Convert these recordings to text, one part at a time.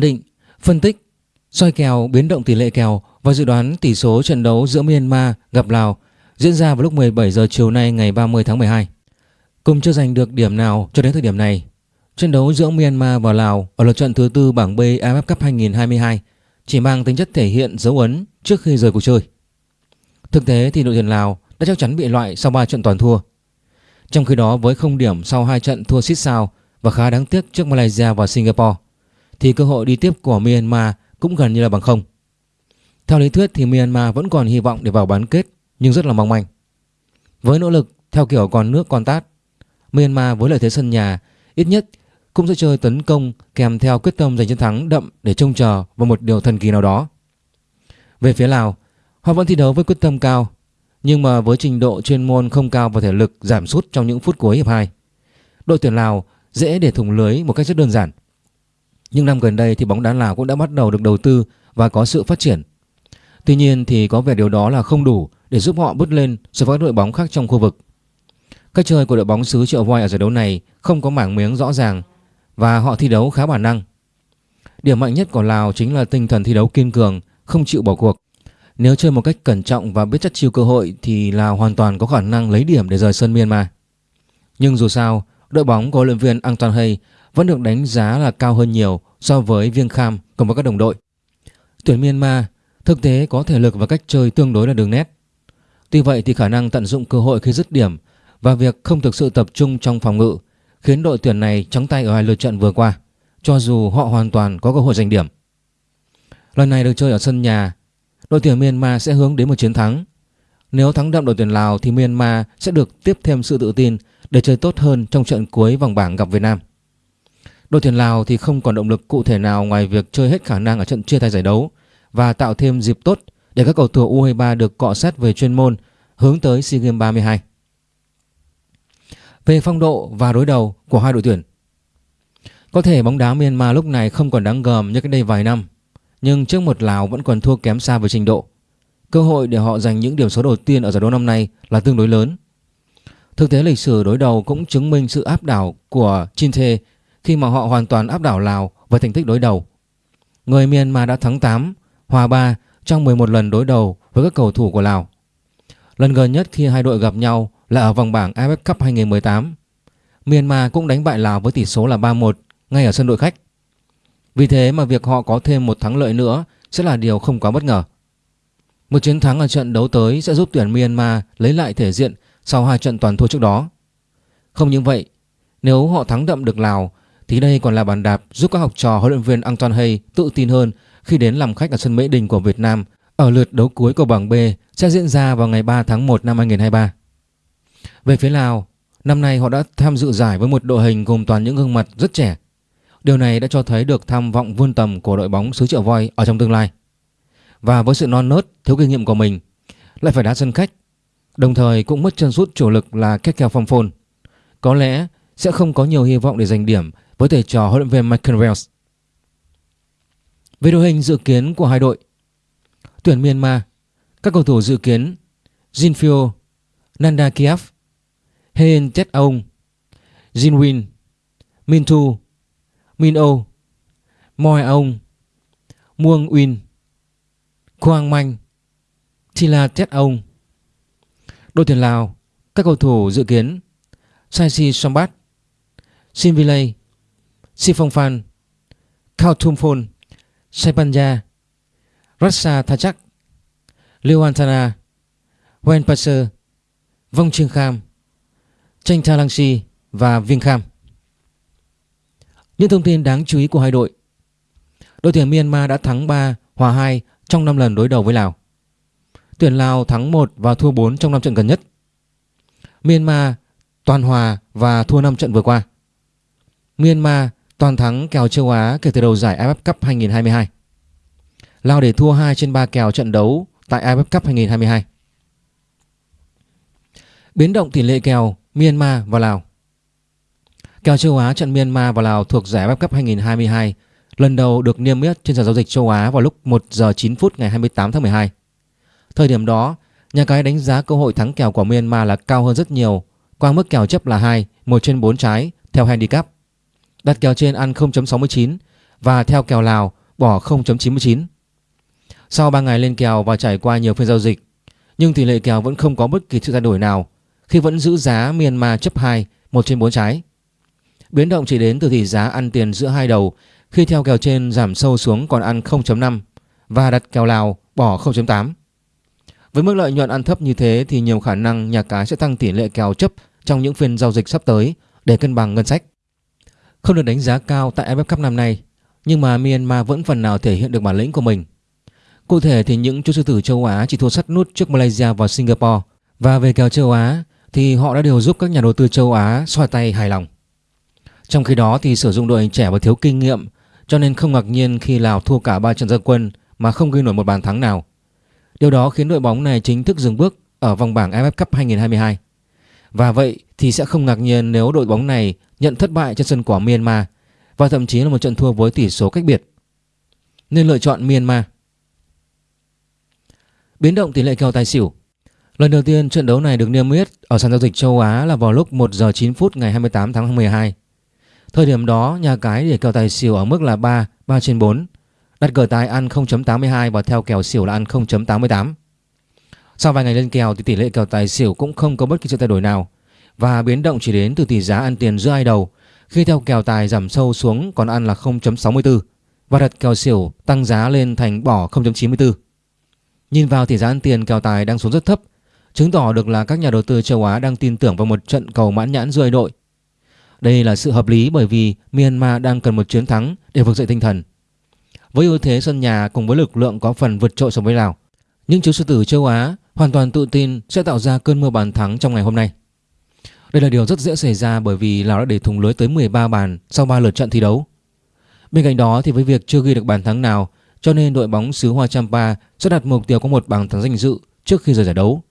định, phân tích, soi kèo biến động tỷ lệ kèo và dự đoán tỷ số trận đấu giữa Myanmar gặp Lào diễn ra vào lúc 17 giờ chiều nay ngày 30 tháng 12. Cùng chưa giành được điểm nào cho đến thời điểm này, trận đấu giữa Myanmar và Lào ở lượt trận thứ tư bảng B AFF Cup 2022 chỉ mang tính chất thể hiện dấu ấn trước khi rời cuộc chơi. Thực tế thì đội tuyển Lào đã chắc chắn bị loại sau 3 trận toàn thua. Trong khi đó với không điểm sau hai trận thua xít sao và khá đáng tiếc trước Malaysia và Singapore thì cơ hội đi tiếp của Myanmar cũng gần như là bằng không. Theo lý thuyết thì Myanmar vẫn còn hy vọng để vào bán kết nhưng rất là mong manh. Với nỗ lực theo kiểu còn nước còn tát, Myanmar với lợi thế sân nhà ít nhất cũng sẽ chơi tấn công kèm theo quyết tâm giành chiến thắng đậm để trông chờ vào một điều thần kỳ nào đó. Về phía Lào, họ vẫn thi đấu với quyết tâm cao, nhưng mà với trình độ chuyên môn không cao và thể lực giảm sút trong những phút cuối hiệp 2. Đội tuyển Lào dễ để thủng lưới một cách rất đơn giản. Nhưng năm gần đây thì bóng đá Lào cũng đã bắt đầu được đầu tư và có sự phát triển. Tuy nhiên thì có vẻ điều đó là không đủ để giúp họ bứt lên so với đội bóng khác trong khu vực. Cách chơi của đội bóng xứ Triệu Voi ở giải đấu này không có mảng miếng rõ ràng và họ thi đấu khá bản năng. Điểm mạnh nhất của Lào chính là tinh thần thi đấu kiên cường, không chịu bỏ cuộc. Nếu chơi một cách cẩn trọng và biết chất chiêu cơ hội thì Lào hoàn toàn có khả năng lấy điểm để rời sân Myanmar. Nhưng dù sao, đội bóng của huấn luyện viên Anton Hay vẫn được đánh giá là cao hơn nhiều so với Viêng Kham cùng với các đồng đội. Tuyển Myanmar thực tế có thể lực và cách chơi tương đối là đường nét. Tuy vậy thì khả năng tận dụng cơ hội khi dứt điểm và việc không thực sự tập trung trong phòng ngự khiến đội tuyển này trắng tay ở hai lượt trận vừa qua, cho dù họ hoàn toàn có cơ hội giành điểm. Lần này được chơi ở sân nhà, đội tuyển Myanmar sẽ hướng đến một chiến thắng. Nếu thắng đậm đội tuyển Lào thì Myanmar sẽ được tiếp thêm sự tự tin để chơi tốt hơn trong trận cuối vòng bảng gặp Việt Nam. Đội tuyển Lào thì không còn động lực cụ thể nào ngoài việc chơi hết khả năng ở trận chia tay giải đấu và tạo thêm dịp tốt để các cầu thủ U23 được cọ sát về chuyên môn hướng tới SEA Games 32 về phong độ và đối đầu của hai đội tuyển. Có thể bóng đá Myanmar lúc này không còn đáng gờm như cách đây vài năm, nhưng trước một Lào vẫn còn thua kém xa về trình độ. Cơ hội để họ giành những điểm số đầu tiên ở giải đấu năm nay là tương đối lớn. Thực tế lịch sử đối đầu cũng chứng minh sự áp đảo của Chinte khi mà họ hoàn toàn áp đảo Lào với thành tích đối đầu. Người Myanmar đã thắng 8, hòa 3 trong 11 lần đối đầu với các cầu thủ của Lào. Lần gần nhất khi hai đội gặp nhau là ở vòng bảng AFF Cup 2018. Myanmar cũng đánh bại Lào với tỷ số là 3-1 ngay ở sân đội khách. Vì thế mà việc họ có thêm một thắng lợi nữa sẽ là điều không quá bất ngờ. Một chiến thắng ở trận đấu tới sẽ giúp tuyển Myanmar lấy lại thể diện sau hai trận toàn thua trước đó. Không những vậy, nếu họ thắng đậm được Lào thì đây còn là bàn đạp giúp các học trò huấn luyện viên Anton Hay tự tin hơn khi đến làm khách ở sân Mỹ Đình của Việt Nam ở lượt đấu cuối của bảng B sẽ diễn ra vào ngày 3 tháng 1 năm 2023. Về phía Lào, năm nay họ đã tham dự giải với một đội hình gồm toàn những gương mặt rất trẻ. Điều này đã cho thấy được tham vọng vươn tầm của đội bóng xứ Triệu Voi ở trong tương lai. Và với sự non nớt, thiếu kinh nghiệm của mình, lại phải đá sân khách, đồng thời cũng mất chân sút chủ lực là Kekel Phong Phôn. Có lẽ sẽ không có nhiều hy vọng để giành điểm với thầy trò huấn luyện viên Michael Wells. Về đội hình dự kiến của hai đội, tuyển Myanmar, các cầu thủ dự kiến Jinfio, Nanda Kiev, Heen Tet Aung Jinwin, Mintu, Min-o, Moi Aung Muang Win, Quang Manh, Thila Tet Aung Đội tuyển Lào, các cầu thủ dự kiến Saisi Sombat, Sinvilay, Siphongphan, Khao Thum Phon, Saipanja, Rasa Thachak, Liêu Wenpasser, Vong Trương Kham, Tranh Tha Lang Si và Viên Kham. Những thông tin đáng chú ý của hai đội. Đội tuyển Myanmar đã thắng 3, hòa 2 trong 5 lần đối đầu với Lào. Tuyển Lào thắng 1 và thua 4 trong 5 trận gần nhất. Myanmar toàn hòa và thua 5 trận vừa qua. Myanmar toàn thắng kèo châu Á kể từ đầu giải AFF Cup 2022. Lào để thua 2 trên 3 kèo trận đấu tại AFF Cup 2022. Biến động tỷ lệ kèo Myanmar và Lào Kèo châu Á trận Myanmar và Lào thuộc giải AFF Cup 2022 lần đầu được niêm yết trên sàn giao dịch châu Á vào lúc 1 giờ 9 phút ngày 28 tháng 12. Thời điểm đó, nhà cái đánh giá cơ hội thắng kèo của Myanmar là cao hơn rất nhiều, qua mức kèo chấp là 2, 1 trên 4 trái theo handicap. Đặt kèo trên ăn 0.69 và theo kèo Lào bỏ 0.99. Sau 3 ngày lên kèo và trải qua nhiều phiên giao dịch, nhưng tỷ lệ kèo vẫn không có bất kỳ sự thay đổi nào khi vẫn giữ giá Myanmar chấp 2, 1 trên 4 trái. Biến động chỉ đến từ tỷ giá ăn tiền giữa hai đầu khi theo kèo trên giảm sâu xuống còn ăn 0.5 và đặt kèo Lào bỏ 0.8. Với mức lợi nhuận ăn thấp như thế thì nhiều khả năng nhà cái sẽ tăng tỷ lệ kèo chấp trong những phiên giao dịch sắp tới để cân bằng ngân sách. Không được đánh giá cao tại AFF Cup năm nay, nhưng mà Myanmar vẫn phần nào thể hiện được bản lĩnh của mình. Cụ thể thì những chú sư tử châu Á chỉ thua sắt nút trước Malaysia và Singapore và về kèo châu Á thì họ đã đều giúp các nhà đầu tư châu Á xoa tay hài lòng. Trong khi đó thì sử dụng đội hình trẻ và thiếu kinh nghiệm cho nên không ngạc nhiên khi Lào thua cả 3 trận gia quân mà không ghi nổi một bàn thắng nào. Điều đó khiến đội bóng này chính thức dừng bước ở vòng bảng AFF Cup 2022. Và vậy thì sẽ không ngạc nhiên nếu đội bóng này nhận thất bại trên sân của Myanmar và thậm chí là một trận thua với tỷ số cách biệt. Nên lựa chọn Myanmar. Biến động tỷ lệ kèo tài xỉu Lần đầu tiên trận đấu này được niêm yết ở sàn giao dịch châu Á là vào lúc 1 giờ 9 phút ngày 28 tháng 12. Thời điểm đó nhà cái để kèo tài xỉu ở mức là 3, 3 trên 4. Đặt cờ tài ăn 0.82 và theo kèo xỉu là ăn 0.88. Sau vài ngày lên kèo thì tỷ lệ kèo tài xỉu cũng không có bất kỳ sự thay đổi nào và biến động chỉ đến từ tỷ giá ăn tiền giữa hai đầu khi theo kèo tài giảm sâu xuống còn ăn là 0.64 và đặt kèo xỉu tăng giá lên thành bỏ 0.94. Nhìn vào tỷ giá ăn tiền kèo tài đang xuống rất thấp chứng tỏ được là các nhà đầu tư châu Á đang tin tưởng vào một trận cầu mãn nhãn giữa hai đội. Đây là sự hợp lý bởi vì Myanmar đang cần một chiến thắng để vực dậy tinh thần. Với ưu thế sân nhà cùng với lực lượng có phần vượt trội so với Lào, những chú sư tử châu Á hoàn toàn tự tin sẽ tạo ra cơn mưa bàn thắng trong ngày hôm nay. Đây là điều rất dễ xảy ra bởi vì Lào đã để thùng lưới tới 13 bàn sau 3 lượt trận thi đấu. Bên cạnh đó thì với việc chưa ghi được bàn thắng nào cho nên đội bóng xứ Hoa Champa sẽ đặt mục tiêu có một bàn thắng danh dự trước khi rời giải đấu.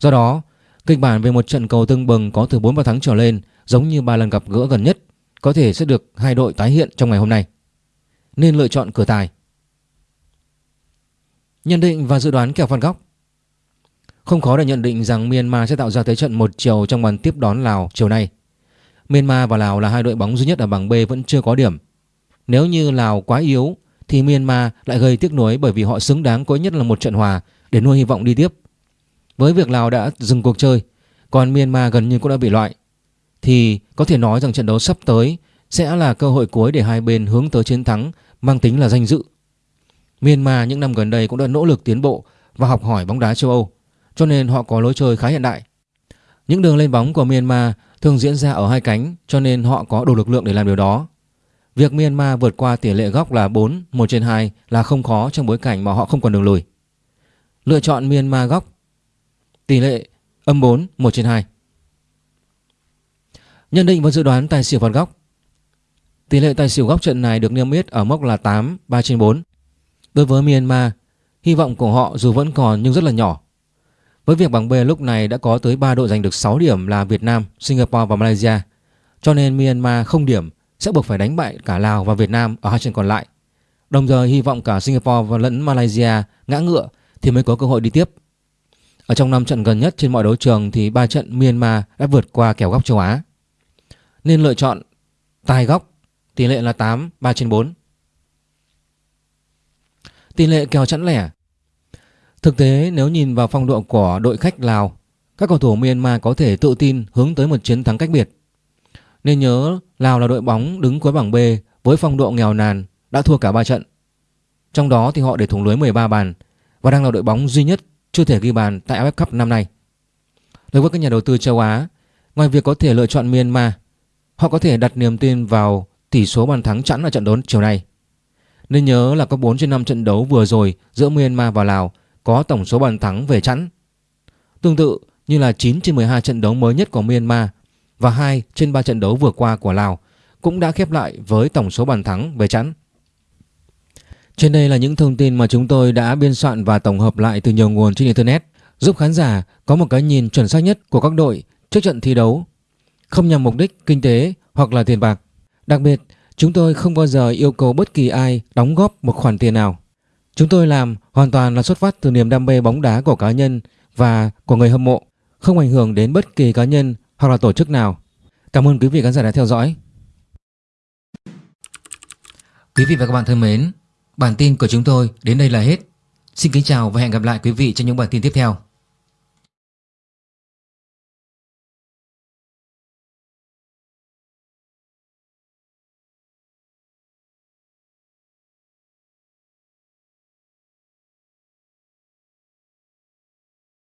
Do đó, kịch bản về một trận cầu tương bừng có từ 4 bàn thắng trở lên giống như ba lần gặp gỡ gần nhất có thể sẽ được hai đội tái hiện trong ngày hôm nay. Nên lựa chọn cửa tài. Nhận định và dự đoán kèo phạt góc không khó để nhận định rằng Myanmar sẽ tạo ra thế trận một chiều trong màn tiếp đón Lào chiều nay. Myanmar và Lào là hai đội bóng duy nhất ở bảng B vẫn chưa có điểm. Nếu như Lào quá yếu thì Myanmar lại gây tiếc nuối bởi vì họ xứng đáng có nhất là một trận hòa để nuôi hy vọng đi tiếp. Với việc Lào đã dừng cuộc chơi, còn Myanmar gần như cũng đã bị loại, thì có thể nói rằng trận đấu sắp tới sẽ là cơ hội cuối để hai bên hướng tới chiến thắng mang tính là danh dự. Myanmar những năm gần đây cũng đã nỗ lực tiến bộ và học hỏi bóng đá châu Âu, cho nên họ có lối chơi khá hiện đại. Những đường lên bóng của Myanmar thường diễn ra ở hai cánh cho nên họ có đủ lực lượng để làm điều đó. Việc Myanmar vượt qua tỷ lệ góc là 4, 1 trên 2 là không khó trong bối cảnh mà họ không còn đường lùi. Lựa chọn Myanmar góc Tỷ lệ âm 4, 1 trên 2 Nhận định và dự đoán tài xỉu phạt góc Tỷ lệ tài xỉu góc trận này được niêm yết ở mốc là 8, 3 trên 4 Đối với Myanmar, hy vọng của họ dù vẫn còn nhưng rất là nhỏ với việc bảng B lúc này đã có tới 3 đội giành được 6 điểm là Việt Nam, Singapore và Malaysia Cho nên Myanmar không điểm sẽ buộc phải đánh bại cả Lào và Việt Nam ở hai trận còn lại Đồng thời hy vọng cả Singapore và lẫn Malaysia ngã ngựa thì mới có cơ hội đi tiếp ở trong 5 trận gần nhất trên mọi đấu trường thì 3 trận Myanmar đã vượt qua kèo góc châu Á. Nên lựa chọn tài góc, tỷ lệ là 8, 3 trên 4. Tỷ lệ kèo chẵn lẻ Thực tế nếu nhìn vào phong độ của đội khách Lào, các cầu thủ Myanmar có thể tự tin hướng tới một chiến thắng cách biệt. Nên nhớ Lào là đội bóng đứng cuối bảng B với phong độ nghèo nàn đã thua cả 3 trận. Trong đó thì họ để thủng lưới 13 bàn và đang là đội bóng duy nhất chưa thể ghi bàn tại AFF Cup năm nay. Đối với các nhà đầu tư châu Á, ngoài việc có thể lựa chọn Myanmar, họ có thể đặt niềm tin vào tỷ số bàn thắng chẵn ở trận đấu chiều nay. Nên nhớ là có 4 trên 5 trận đấu vừa rồi giữa Myanmar và Lào có tổng số bàn thắng về chẵn. Tương tự như là 9 trên 12 trận đấu mới nhất của Myanmar và 2 trên 3 trận đấu vừa qua của Lào cũng đã khép lại với tổng số bàn thắng về chẵn. Trên đây là những thông tin mà chúng tôi đã biên soạn và tổng hợp lại từ nhiều nguồn trên Internet giúp khán giả có một cái nhìn chuẩn xác nhất của các đội trước trận thi đấu không nhằm mục đích kinh tế hoặc là tiền bạc. Đặc biệt, chúng tôi không bao giờ yêu cầu bất kỳ ai đóng góp một khoản tiền nào. Chúng tôi làm hoàn toàn là xuất phát từ niềm đam mê bóng đá của cá nhân và của người hâm mộ, không ảnh hưởng đến bất kỳ cá nhân hoặc là tổ chức nào. Cảm ơn quý vị khán giả đã theo dõi. Quý vị và các bạn thân mến, bản tin của chúng tôi đến đây là hết. Xin kính chào và hẹn gặp lại quý vị trong những bản tin tiếp theo.